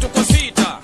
tu cosita.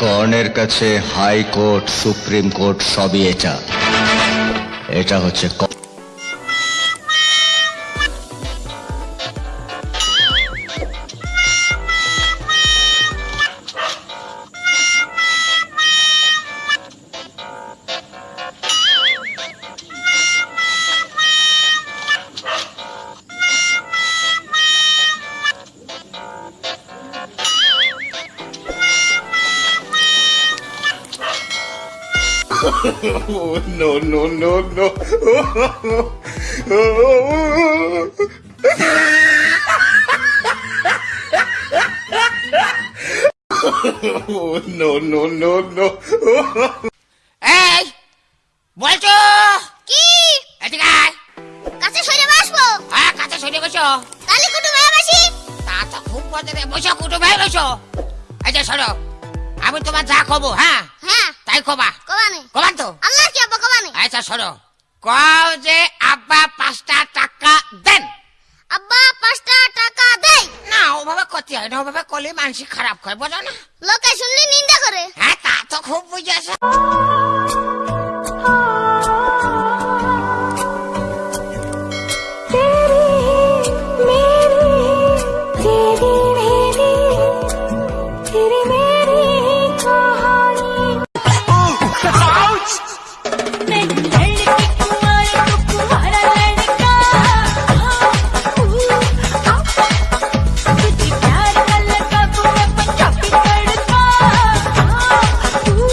কর্ণের কাছে high court supreme court সবই এটা। এটা হচ্ছে no, no, no, no. no, no, no, no. এই বলছো? কি? এদিকে আয়। কাছে সরে বসবো? হ্যাঁ কাছে সরে বসো। কালি কুটু মেয়ে বাসি? তা তো খুব বদলে বসো কুটু ভাই বসো। যে সরো আমি তোমার যা কব হ্যাঁ? হ্যাঁ। তাই কবা। কবানে। কবান তো? আল্লাহ কি আব্বা কবানে? আচ্ছা সরো কও যে আব্বা পাঁচটা টাকা দেন। আব্বা পাঁচটা টাকা দেই। না ওভাবে কতি হয় না ওভাবে কলি মানসিক খারাপ হয় বোঝো না। লোকে শুনলে নিন্দা করে। হ্যাঁ তা তো খুব বুঝেছে।